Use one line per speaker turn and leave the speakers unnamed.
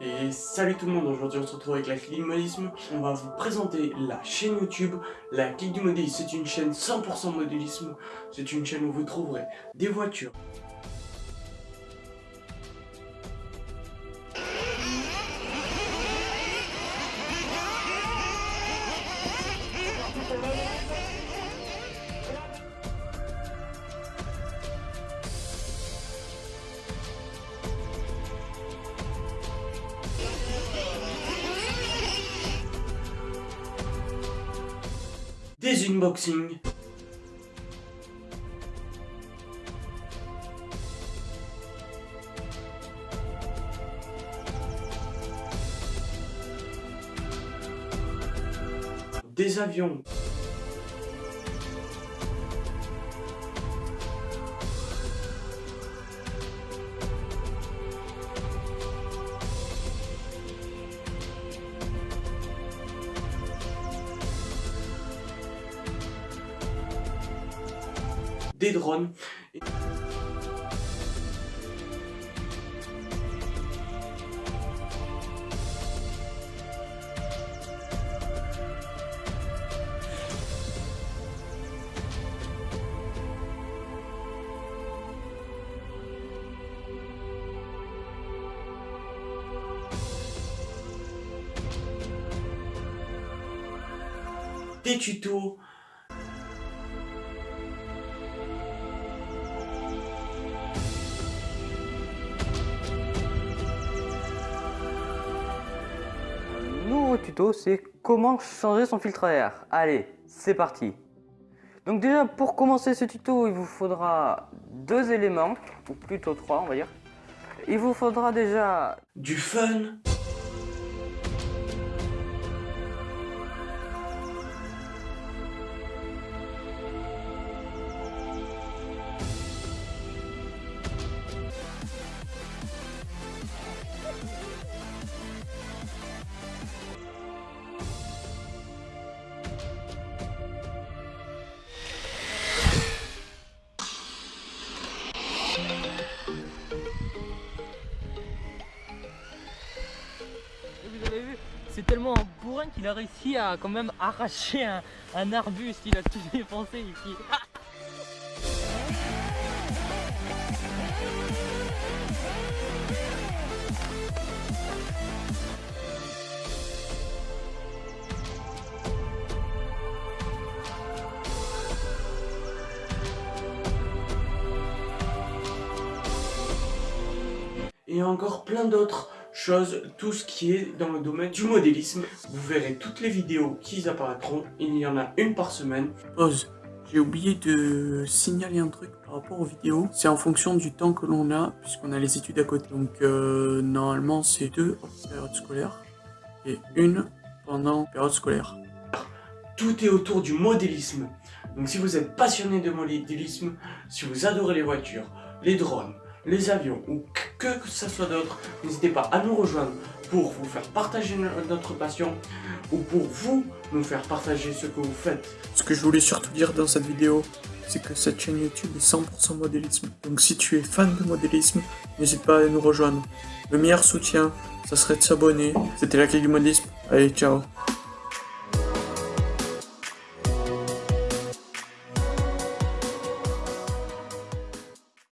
Et salut tout le monde, aujourd'hui on se retrouve avec la clique du modélisme. On va vous présenter la chaîne YouTube. La clique du modélisme, c'est une chaîne 100% modélisme. C'est une chaîne où vous trouverez des voitures, des unboxings, des avions, des drones. Des tutos,
tuto, c'est comment changer son filtre à air. Allez, c'est parti. Donc déjà, pour commencer ce tuto, il vous faudra deux éléments, ou plutôt trois, on va dire. Il vous faudra déjà
du fun,
c'est tellement bourrin qu'il a réussi à quand même arracher un, un arbuste, il a tout défoncé ici.
et encore plein d'autres choses, tout ce qui est dans le domaine du modélisme. Vous verrez toutes les vidéos qui apparaîtront, il y en a une par semaine. Pause. J'ai oublié de signaler un truc par rapport aux vidéos. C'est en fonction du temps que l'on a, puisqu'on a les études à côté. Donc euh, normalement c'est deux en période scolaire et une pendant période scolaire. Tout est autour du modélisme. Donc si vous êtes passionné de modélisme, si vous adorez les voitures, les drones, les avions ou que, ce soit d'autre, n'hésitez pas à nous rejoindre pour vous faire partager notre passion ou pour vous nous faire partager ce que vous faites. Ce que je voulais surtout dire dans cette vidéo, c'est que cette chaîne YouTube est 100% modélisme. Donc si tu es fan de modélisme, n'hésite pas à nous rejoindre. Le meilleur soutien, ça serait de s'abonner. C'était la clé du modélisme. Allez, ciao